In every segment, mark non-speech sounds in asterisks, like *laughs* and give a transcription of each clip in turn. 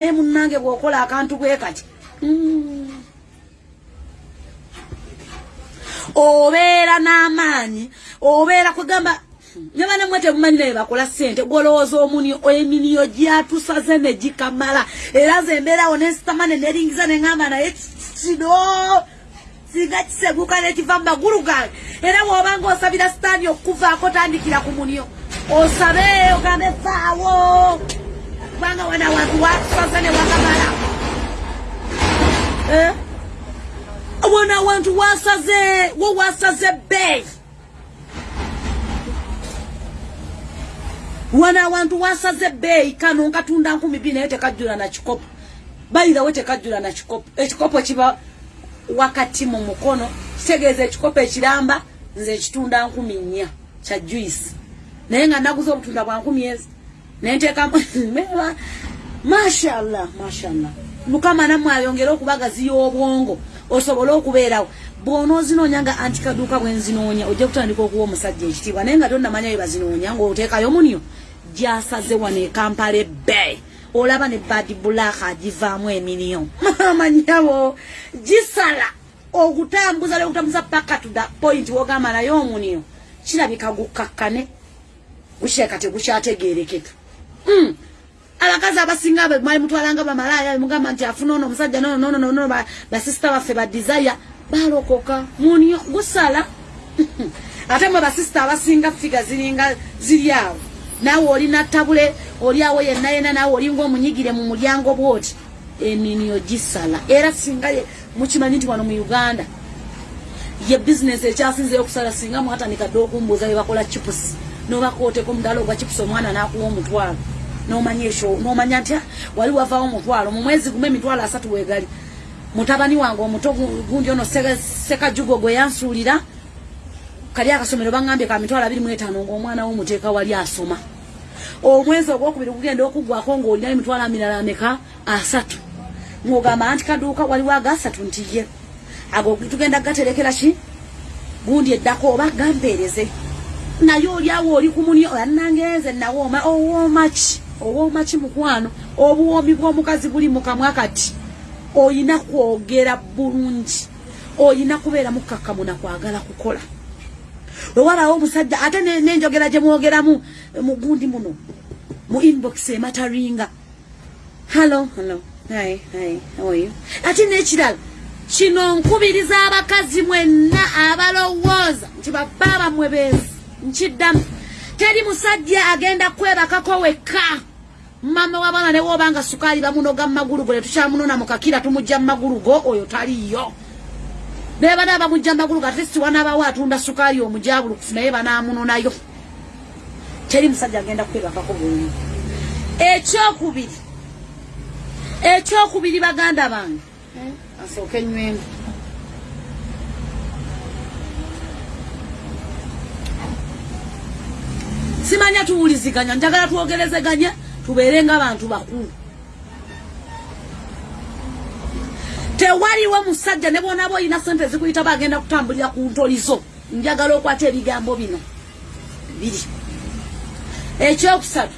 naye munnange bw'okola akantu bwe kati mm. obeera n'amaanyi obeera kugamba nyabana mwe temumanyi naye bakola ssente gwolowooza omuni eminiyo gyatusaze ne gikamala. Era ze embeerawo nesitamane neringiza neŋamba naye kino singa kiseguka nekiva mu magulu gange. Era bw'obanga osabira sitaani okukuvaako tandikira ku munyo. Osabe ogambe faawo kubanga wana wantu watusaze ne wakamala eh? wana wantu wasaze wo wasaze bbeeyi wana abantu wasaze ebbeeyi kano nkatunda nkumi bbiri naye tekajjula na kikopo bayirawo tekajjula na kikopo ekikopo kiba wakati mu mukono. Kitegeeza ekikopo ekiramba nze ekitunda nkumi nnya kya juice. Naye nga naguza obutunda bwa nkumi ezi nenteekamu *laughs* mashallah mashallah. Mukama nammwe ayongere okubagaziya obwongo osobole okubeerawo bw'onoozinoonya nga antikaduuka bwenzinoonya ojja kutandika okuwa omusajja ekitiibwa naye nga tonnamanya bye bazinoonya ngaoteekayo munyo gyasaze wano ekampala ebbe. Olaba ne badi bulaka agivaamu eminiyo *laughs* amanyabo gisala okutambuza lekutambuza paka the point wogamba naye omuniyo kirabika gukakkane gukireka tegukyategerekeka mm. Abakazi abasinga mwali mutwalanga bamalaya mugamba nti afuna ono omusajja nonononono basisita baffe badesire balokoka munyo gusala. *laughs* Ate mwe basisita abasinga figa ziringa ziri awo naawe olina tabule oli awo yenna yenna naawe olinga omunyigire mu mulyango bwoti eminyo gisala era singa mukimanyi nti wano mu uganda ye bizinesi ekyasinzeyo okusala singa mwatandika dde okumbuuza bebakola chipusi nobakooteko omudala ogwa chipusi omwana nakuwa omutwalo nomanya ekyo nomanya nti wali wavaawo omutwalo mu mwezi gumu emitwalo asatu wegali. Mutabani wange omuto gundi ono sekajugo gwe yansuulira kali akasomero baŋambye ka mitwalo abiri muetaano ngaomwana wo muteeka wali asoma. Omwezi ogwokubiri gugenda okuggwako ngaolina emitwalo amirala ameka asatu. Ng'ogamba nti kaduuka waliwo agasatu nti ye ago tugenda gaterekera ki? Gundi eddako oba gampeereze naye oliawo oli kumuni anangeeze nawooma owoomaki owoomaki mukwano obuwoomi bw'omukazi buli mukamwa kati oyina kwogera bulungi oyina kubeera mukakkamu nakwagala kukola. Wewalawo omusajja ate nenjogera gye mwogeramu mugundi muno mu inbox emataringa hallo hallo hi hi how are you? Ate nekirala kino nkubiriza abakazi mwenna abalowooza nti babaaba mwe beezi nkiddamu. Teri musajja agenda kwebakako wekka mama wabana ne wobanga sukaali bamunoga mumagulu go netukyamunona mukakira tumujja mumagulu go oyo taliyo nebana bamujja mumagulu go atesti wanabawo atunda sukaali omujabulukufu naye banamunonayo teri musajja agenda kwebakako bulungi ekyokubiri. Ekyokubiri baganda bange. Asooke enywemu simanya tuwuliziganya njagala twogerezeganya tubeere ng'abantu bakulu. Tewaliwo musajja ne bwonaba olina sente zikuyita bagenda kutambulira ku ntolizo njagala okwata ebigambo bino. Biri. Ekyokusatu.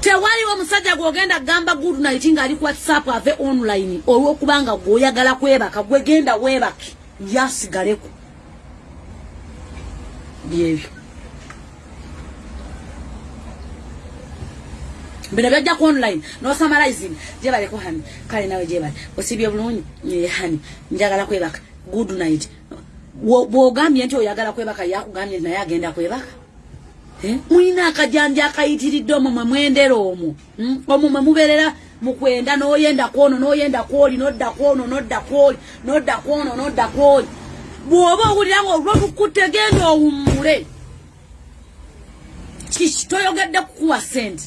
Tewaliwo musajja gwogenda kugamba good night ng'ali ku whatsapp ave online olw'okubanga gweoyagala kwebaka gwegenda weebake yasigaleko byebyo bino byajja ku online nosamarizing gyebaleko hani kale nawe gyebale osibye bulungi? Hani njagala kwebaka. Good night. Bwogambye nti oyagala kwebaka yakugambye naye agenda kwebaka. Mulina akajanja akayitiridde omwo mwe mwendera omwo. Omwo mwe mubeerera mukwenda noyenda kwono noyenda kwoli nodda kwono nodda kwoli nodda kwono nodda kwoli bw'oba owulira nga olwotukutte genda owummule kiki toyogedde kukuwa sente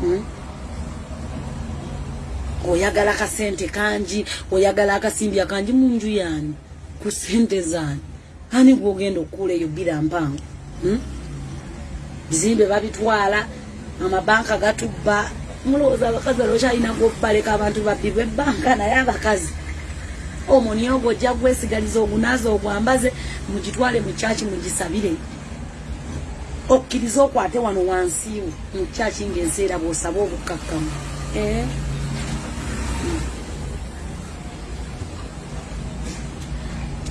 Hmm? oyagala akasente kangi oyagala akasimbi akangi munju yaani? Ku sente zaani? Ani gwogenda okukuula eyo bira mpango? Hmm? Bizimbe babitwala amabanka gatubba. Mulowooza abakazi alwoki alina gwokubaleka abantu babbibwa ebbanka naye abakazi. Omwo niyo gwe ojja gwesiganiza ogunaaza ogwambaze mugitwale mu kyaki mugisabire. Okkiriza okwate wano wansiiwo mu kyaki ngaenseera bwosaba obukkakkamu. Eh?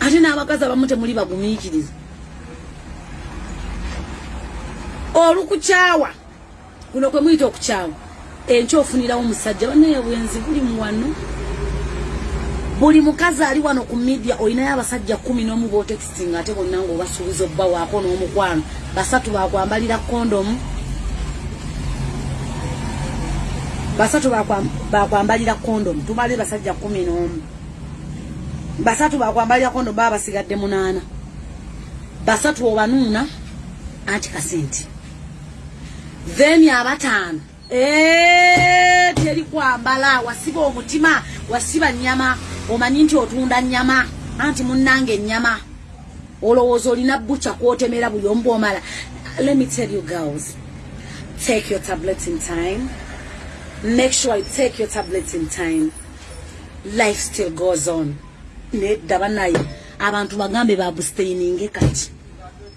ate n'abakazi abamu temuli bagumiikiriza. Olukukyawa kuno kwe muyita okukyawa. Enkyo ofunirawo omusajja banaye bwenzi buli muwano buli mukazi ali wano ku midia olinayo abasajja kumi n'omu botekisinga ate bonna nga obasuubiza obbawaako n'omukwano. Basatu bakwambalira kondomu basatu bakwambalira kondomu tumale basajja kumi n'omu. Basatu bakwambalira kondomu baba basigadde munaana. Basatu obanuuna anti kasente. Then abataano teri kwambala wasiba omutima wasiba nyama omanyi nti otunda nyama anti munnanga ennyama olowooza olina bucha kwotemera buli omu bwomala? Let me tell you girls take your tablets in time. Make sure you take your tablets in time. Life still goes on. Nedda banaye abantu bagambe babustaininge kati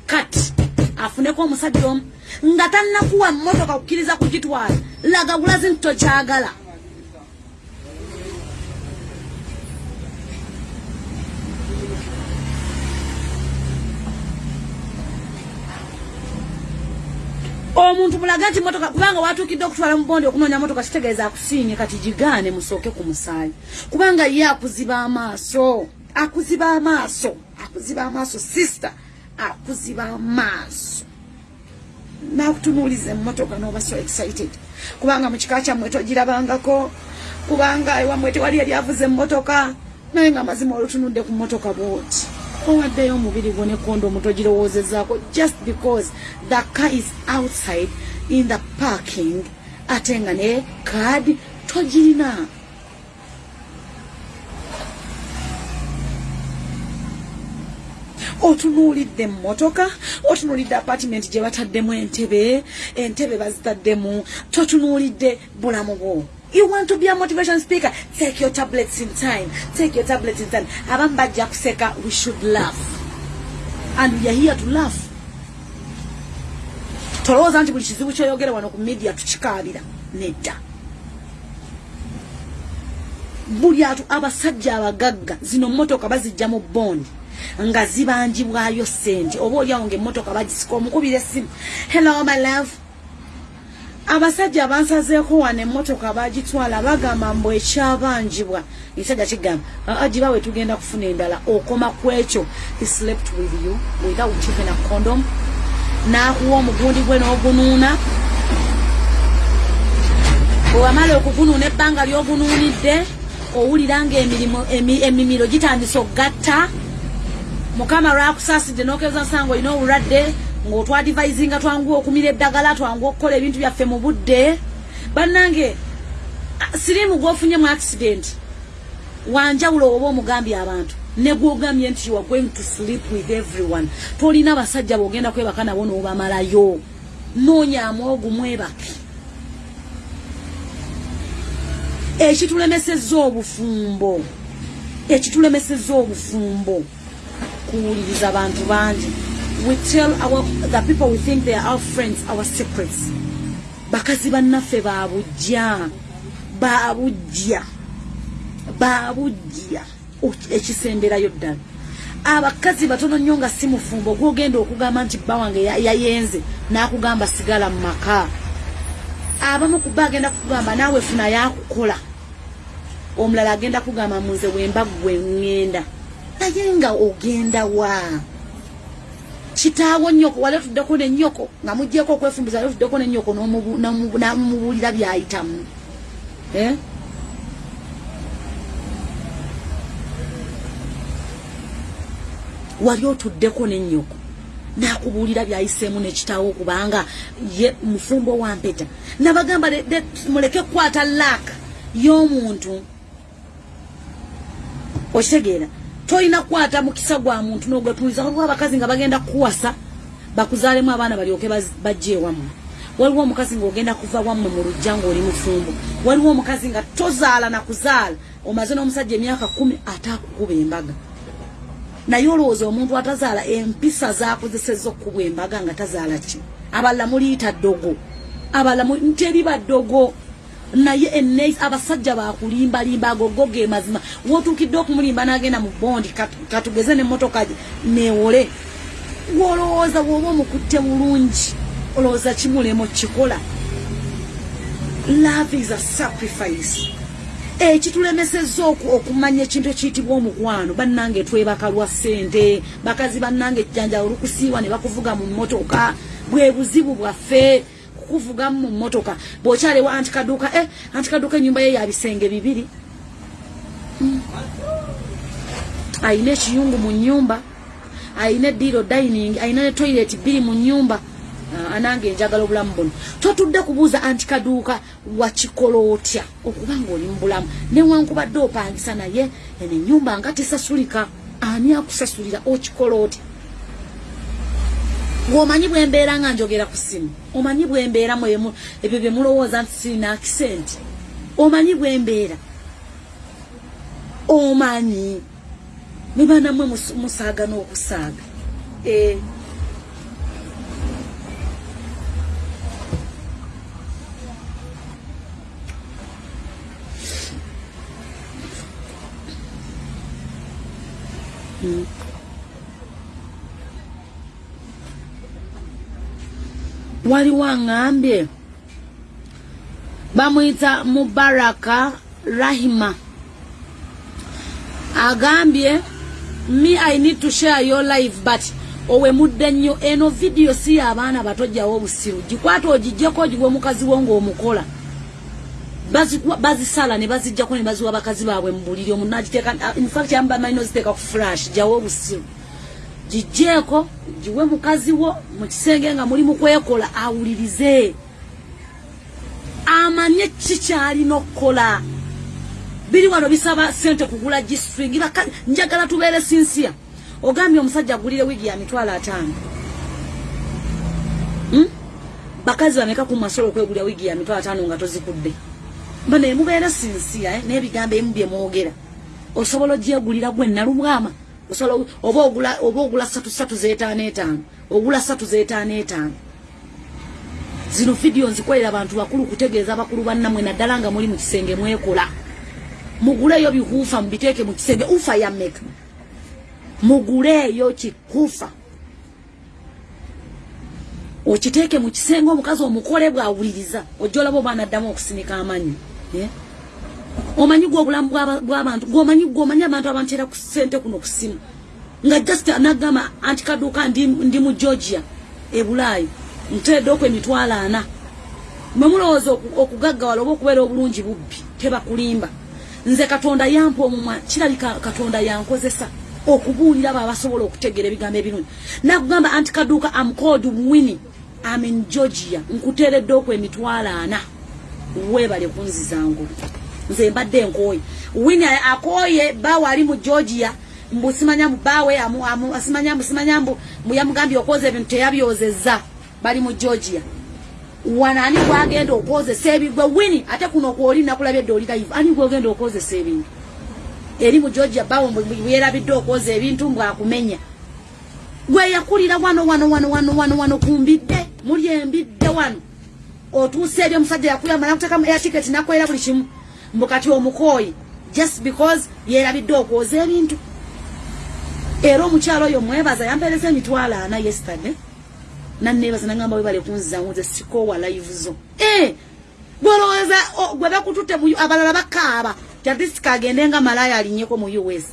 kati afuneko omusajja omu nga tannakuwa mmotoka kukkiriza kugitwala laga gulazi nti tokyagala omuntu mulaga nti motoka kubanga watuukidde okutwala mubondi okunoonya motoka kitegeeza akusiinye kati gigaane musooke ku musaayi. Kubanga ye akuziba amaaso akuziba amaaso akuziba amaaso sister akuziba amaaso. Nakutunuuliza emmotoka noba so excited. Kubanga mukika kyammwe togirabangako kubanga ewammwe tewali yali avuza emmotoka naye nga mazima olutunudde ku mmotoka bwoti owaddeyo omubiri gwo nekondo omutogirowoozezaako just because the car is outside in the parking. Ate nga ne kaadi togirina. Otunuulidde emmotoka otunuulidde apartment gye bataddemu entebe entebe bazitaddemu totunuulidde bulamu bwo you want to be a motivation speaker? Take your tablets in time. Take your tablets in time. Abamu bajja kuseka we should laugh. And we are here to laugh. Tolowooza nti buli kizibu kyoyogere wano ku media tukikaabira nedda. Buli atu abasajja abagagga zino motoka bazijja mu bondi nga zibanjibwayo sente oba oliawo nga emmotoka bagisika omukubira essimu. Hello my love abasajja abansazeeko wano emmotoka bagitwala bagamba mbu ekyabanjibwa ekisajja kigamba agiba we tugenda kufuna endala okoma ku ekyo. He slept with you without even a condom. N'akuwa omugundi gwe n'ogunuuna. Bwewamala okugunuuna ebbanga ly'ogunuunidde owulira nga emimiro gitandise okugatta. Mukama lwakusaasidde nokeza nsanga olina obulwadde ngaotwadivaizinga twangu okumira eddagala twangu okukola ebintu byaffe mu budde. Bannange sirimu gwofunye mu accident wanjawulo oba omugambye abantu negwogambye nti you are going to sleep with everyone. Tolina abasajja bwogenda kwebaka nabo n'obamalayo. Noonyaamu ogumwebake ekitulemesezza obufumbo ekitulemesezza obufumbo. Kuwuliriza abantu bangi we tell our, the people we think they are our friends our secrets. Bakazi bannaffe babujja babujja babujja ekisemberayo ddala abakazi batono nnyo nga si mufumbo gwogenda okugamba nti bba wange yayenze n'akugamba sigala mu maka. Abamu kuba agenda kukugamba naawe funa yakukola. Omulala agenda kugamba munze wemba gwe ŋŋenda. Naye nga ogenda wa kitaawo nnyoko wali otuddeko nennyoko nga mugjeeko okwefumbiza wali otuddeko nennyoko namubuulira byayitamu. Eh? wali otuddeko nennyoko nakubuulira byayiseemu nekitaawo kubanga ye mufumbo wampeta nabagamba muleke kukwata laaka y'omuntu. Okitegeera tolina kukwata mukisa gwa muntu nogwetuliza waliwo abakazi nga bagenda kukuwasa bakuzaalemu abaana balyoke bajje ewammwe waliwo omukazi ngaogenda kuva wammwe mu lujja ngaoli mufumbo waliwo omukazi nga tozaala nakuzaala omaze n'omusajja emyaka kumi ate akukuba embaga. Naye olowooza omuntu atazaala empisa zakozeseza okukubwa embaga nga tazaala ki? Abalala muliyita ddogo. Abalala teriba ddogo naye ene abasajja bakulimbalimba agogo ge mazima. Wotuukidde okumulimba n'agenda mu bondi katugeze nemmotoka newole wolowooza woba omukutte bulungi olowooza kimulemo kikola? Love is a sacrifice. Ekitulemeseza okumanya ekintu ekiyitibwa omukwano. Bannange twebaka lwa ssente bakazi bannange ejjanja olukusiiwa ne bakuvuga mu mmotoka bwe buzibu bwaffe kuvugamu mu mmotoka. Bw'okyalewa anti kaduuka e anti kaduuka ennyumba ye yabisenge bibiri. Mm. ayina ekiyungu mu nyumba ayina eddiiro dining ayina ne toilet bbiri mu nyumba uh, anange enjagala obulamu buno. Totudde kubuuza anti kaduuka wakikola otya okuba ngaoli mu bulamu. Newankubadde opangisa naye eno ennyumba nga tesasulika ani akusasulira okikola otya ng'omanyi bwembeera nga njogera ku ssimu omanyi bwembeeramu ebyo bye mulowooza nti sirina akisenti omanyi bwembeera. Omanyi. Ne banamwe musaaga n'okusaaga. E waliwo aŋambye bamuyita mubaraka rahima. Agambye me i need to share your life but owe mudde nnyo eno vidiyo si y'abaana batojjawo obusiru gikwata ogijjeko ogigwe omukazi wo ng'omukola. Bazisala ne bazijjako ne baziwa bakazi baabwe mu buliri. Omunagiteeka infact yamu bamalina oziteeka ku flash jjawo obusiru gijeeko giwe mukazi wo mu kisenge nga muli mu kwekola awulirize. Amanye kikyalina okukola? Biri wano bisaba sente kugula gistring njagala tubeere sinsiya ogambye omusajja agulire wiigi ya mitwalo ataano. Hmm? bakazi bameka ku masolo okwegulira wiigi ya mitwalo ataano nga tozikudde? Mba naye mubeere sinsiya eh? n'ebigambo ebimu bye mwogera. Osobola ogyegulira gwe nalubwama osobola oba ogula oba ogula satu satu zeetaano etaano ogula satu zeetaano etaano. Zino vidiyo nzikolera abantu bakulu kutegeeza abakulu bannammwe naddala nga muli mu kisenge mwekola. Muguleeyo bikuufa mubiteeke mu kisenge ufa ya meka muguleeyo kikuufa okiteeke mu kisenge omukazi omukole bwawuliriza ojja olaba oba anaddamu okusinika amanyi yeah? Omanyi gwe obulamu bw'abantu gomanyi gomanyi abantu abantera ku ssente kuno ku ssimu nga just nagamba anti kaduuka ndi mu georgia ebulaayi nteredde okw emitwalo ana. Mwe mulowooza okugaggawala oba okubeera obulungi bubbi tebakulimba. Nze katonda yampa omumwa kirabika katonda yankozesa okubuulira abo abasobola okutegeera ebigambo ebirungi. Nakugamba anti kaduuka amcod wini amin georgia nkuteeredde okw emitwalo ana. Weebale kunzizangulu nze mbadde nkooye. Wini akooye bawe ali mu georgia mbu simanya mbu bawe asimanya mbu simanya mbu yamugambye okwoza ebintu teyabyozeza bali mu georgia. Wanaani gwagenda okwozesa ebigwe wini ate kuno kwoli nakulabye edde oli live. Ani gwogenda okwozesa ebintu eri mu georgia bawe buyerabidde okwoza ebintu mbwakumenya. Gwe yakulira wano wano wano wano wano wano kumbidde muli embidde wano. Otuuse eri omusajja yakuyamba nakuteka ya tiketi nakwera buli kimu mbukati omukoyi just because yerabidde okwoza ebintu. Era omukyalo oyo mwebaza yampereza emitwalo ana yesterday. Nannebaza nagamba webale kunzizangu nze sikowa live zo. Eh, gwolowooza gwe bakututte abalala bakaaba jatisika agende nga malaya alinyeko mu us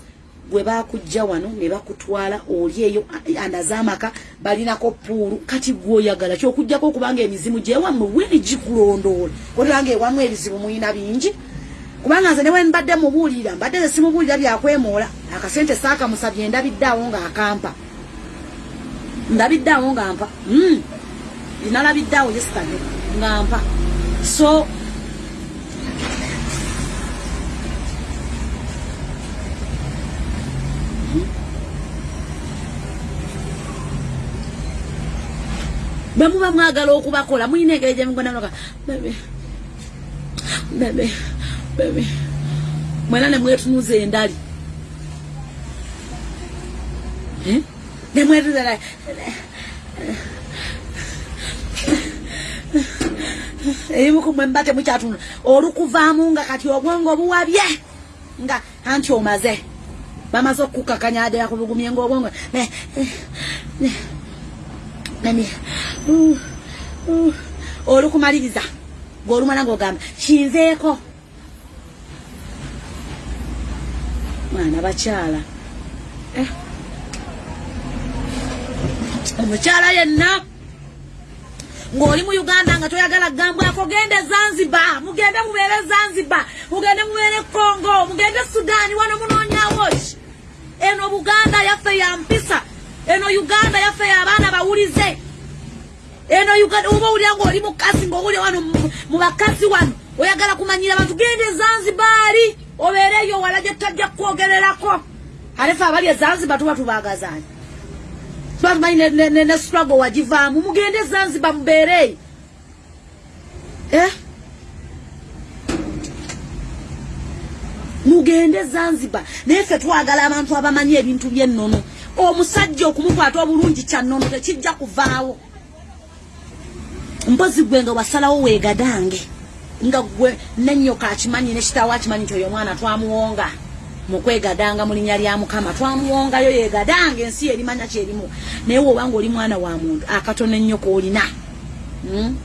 gwe bakujja wano ne bakutwala oli eyo andazamaka balinako puulu. Kati gweoyagala kyokujjako okubanga emizimu gyewammwe weni gikulondoola. Olanga ewamu ebizibu muyina bingi kubanga nze newe mbadde mubuulirira mbadde simubuulira byakwemoola akasente saakamusabye ndabiddeawo ng'akampa ndabiddeawo nga mpa hmm. nalabiddeawo yesitage nga mpa so hmm. bwe muba mwagala okubakola mulina engeri gyemugonamuloka bebe bebe bebe mwena ne mwetunuza endali eh? ne mwetunuza ebimukumwe mba temukyatuna olukuvaamu nga kati obwongo obuwabye. Nga anti omaze. Bamaze okukakanyadera ku bugumye ngaobwongo olukumaliriza. Ngaolumala ngaogamba kinzeeko mwana bakyala. Eh. omukyala yenna ng'oli mu uganda nga toyagala gambwako gende zanzibar mugende mubeere zanzibar mugende mubeere congo mugende sudaani wano munoonyawo ki eno buganda yaffe ya mpisa eno uganda yaffe yaabaana bawulize. Eno uganda oba owulira ng'oli mukasi ng'owulira wano mu bakasi wano oyagala kumanyira abantu gende zanzibaari obeereyo wala gye tajja kwogererako alefe abali e zanzibar tuba tubaagazaani batumanyi ne struggle wagivaamu. Mugende zanzibar mubeereeyo eh? mugende zanzibar. Naye ffe twagala abantu abamanyi ebintu byennono. Omusajja okumukwata obulungi kyannono tekijja kuvaawo. Mpozi gwe nga wasalawo weegadange nga gwe nenyoka akimanyi nekitawo akimanyi nti oyo omwana twamuwonga. Mukwegadanga mulinya lya mukama twamuwongayo yegadanga ensi erimanya kyerimu naye wobanga oli mwana wa muntu akatono ennyo koolina hmm?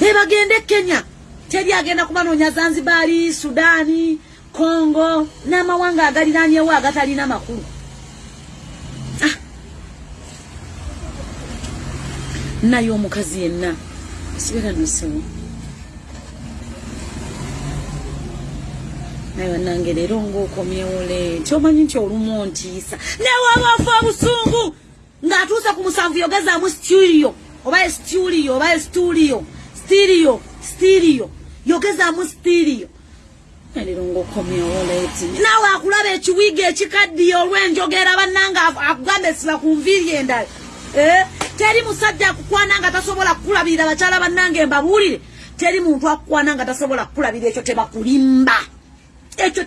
ebagende kenya. Teri agenda kubanoonya zanzibaari sudaani kongo n'amawanga agaliranyewo agatalina makulu naye omukazi yenna. Sigala nosewo naye wanange leero ngaokomyewo leeti omanyi nti olumu ontiisa. Newabaafa obusungu ng'atuuse ku musanvu yogezaamu studio oba estudio oba estudio stirio stirio yogezaamu stirio leero ngaokomyewo leeti. Naawe akulaba ekiwiiga ekikaddiye olw'enjogera bannanga akugamba esiba ku nviiri endala. Eh? Teri musajja akukwana nga tasobola kukulabirira bakyala bannange mbabuulire. Teri muntu akukwana nga tasobola kukulabira ekyo tebakulimba. Ekyo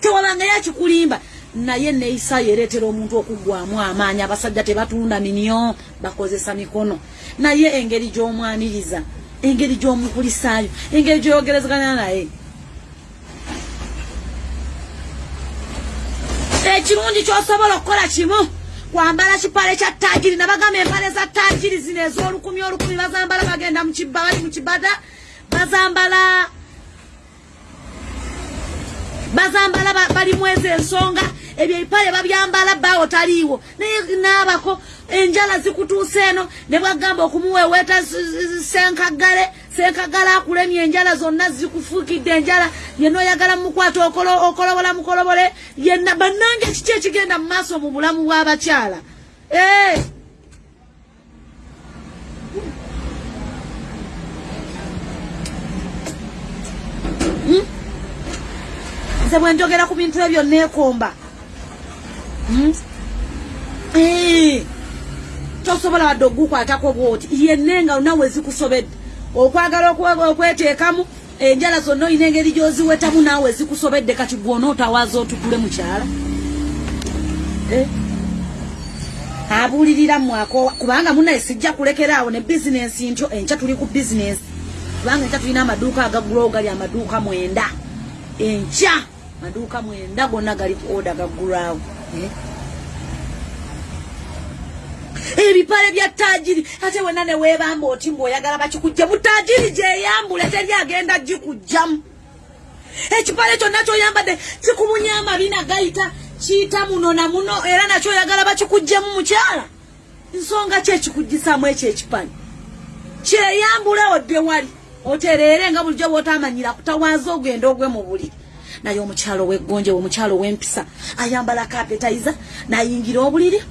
tewabangayo akikulimba naye neisayo ereetera omuntu okuggwamu amaanyi. Abasajja tebatunda minyo bakozesa mikono. Naye engeri gy'omwaniriza engeri gy'omukulisaayo engeri gyoyogerezeganya naye. Ekirungi kyosobola okukola kimu kwambala kipale kya tajiri nabagamba empale za tajiri zino ez'olukumi olukumi bazambala bagenda mukibba bali mukibada bazambala bazambala balimu ezo ensonga ebyo ebipale babyambala bawo taliiwo naye naabako enjala zikutuusa eno ne bwagamba okumuweweeta senkagale senkagale akulemye enjala zonna zikufuukidde enjala yenna oyagala mukwata okolobola mukolobole yenna bannange kiki ekigenda mu maaso mu bulamu bw'abakyala eh! hmm? nze bwenjogera ku bintu ebyo neekomba hmm? eh! tosobola wadde ogukwatako bwoti yenne nga nawe zikusobedde okwagala okweteekamu enjala zonna olina engeri gyoziwetamu naawe zikusobedde kati gwona otawaaza otukule mukyala eh? abuulirira mwako kubanga munaye sijja kulekeraawo ne bizinensi ntyo enkya tuli ku bizinensi kubanga enkya tulina amaduuka agagula ogali amaduuka mwenda enkya maduuka mwenda gonna gali ku oda gaggulwawo eh? Ebipale bya tajiri. Ate wena ne weebamba oti ngaoyagala bakikujja mutajiri gyeyambule teri agenda gikujjamu. Ekipale kyonna kyoyambadde kikumunya amabina gayita kiyita muno na muno era nakyo oyagala bakikujjemu mukyala. Nsonga ki ekikujjisaamu ekyo ekipale? Kyeyambule odde wali otereere nga bulijjo bwotamanyira kutawanza ogenda ogwe mu buliri naye omukyalo weggonje omukyalo wempisa ayambala kapetaiza nayingira obuliri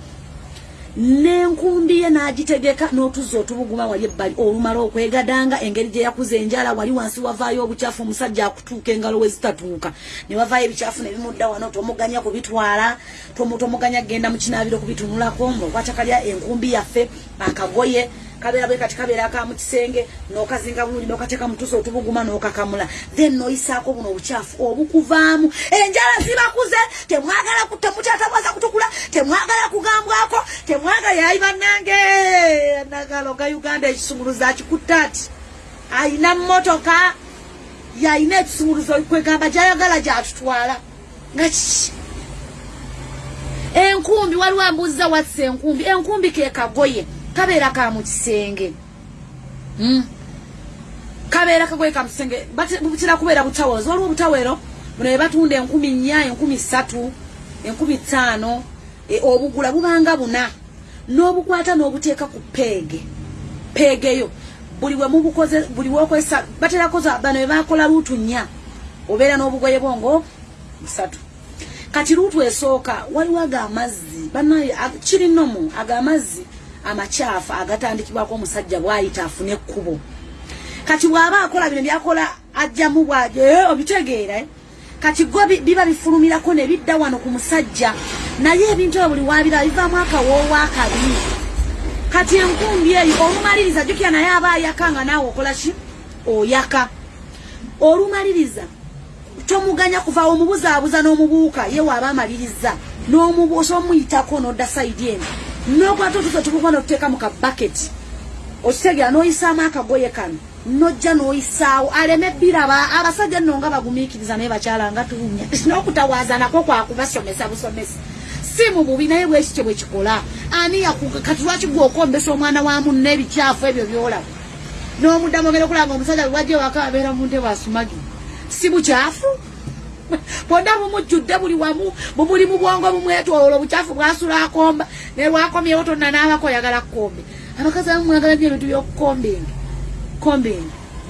n'enkumbi ye n'agitegeka n'otuzza otubuguma wali ebbali olumala okwegadanga engeri gye yakuza enjala wali wansi wavaayo obucyafu omusajja akutuuka engalo we zitatuuka. Ne wavaayo ebicyafu ne bimudda wano tomuganya kubitwala tomuganya kgenda mu kinaabiro kubitunulako ngaokwacakalya enkumbi yaffe akagoye kabeera bwe kati kabeera ka mu kisenge n'okazinga bulungi n'okateeka mutusa otubuguma n'okakamula. Then n'oyisaako buno obukyafu obukuvaamu. Enjala zibakuze temwagala temukyatabaza kutukula temwagala kugambwako temwagala yayi bannange nagalo ga uganda ekisumuluzo akikutta ati ayina mmotoka yayina ekisumuluzo kwegamba gyayagala gyatutwala. Nga kiki enkumbi waliwo ambuuziza watisa enkumbi enkumbi ke kagoye kabeera ka mu kisenge. Hmm? kabeera kagoye ka mukisenge bukira kubeera butaweero waliwo obutaweero buno bwe batunda enkumi nnya enkumi ssatu enkumi ttaano e, obugula bubanga buna. N'obukwata n'obuteeka ku peege. Peegeyo buli we mubukoze buli wokozesa baterakoza bano bwe bakola luutu nnya. Obeera n'obugoye bwongo busatu. Kati luutu esooka waliwo ago amazzi banaye kiri nomu ago amazzi amakyafu agatandikibwako omusajja bwayita afune ekkubo. Kati bw'aba akola bino byakola ajjamu bwajo eh, obitegeera eh? kati go biba bifulumirako ne bidda wano ku musajja naye ebintu ebyo buli wabira bivaamu akawoowo akabi kati enkumbi eyo olumaliriza jukira naye aba ayaka nga naawe okola ki? Oyaka. Olumaliriza tomuganya kuva omubuzaabuza n'omubuuka ye waaba amaliriza n'omubuusa omuyitako n'odda saidi eno nokwata otufe tubuka notuteeka mu kabaketi okitegera n'oyisaamu akagoye kano nojja n'oyisaawo aleme biraba abasajja nno nga bagumiikiriza naye bakyala nga tuwunya. *laughs* N'okutawaaza nako kwakubasomesa busomesa. Si mu bubi naye bwekityo bwe kikola? Ani kati lwaki gweokombesa omwana wa munna ebikyafu ebyo byolaba? N'omuddamu ogenda okulanga omusajja lwajja waka abeera mu ntebe asumaju si bukyafu *laughs* bwonna bumujjudde buli wamu bumuli mu bwongo bumwetoola obukyafu bwasula akomba ne lwakomyewo tonna n'abako oyagala kukombe abakazi abamu mwagala nyo ebintu byokukombinga kombinga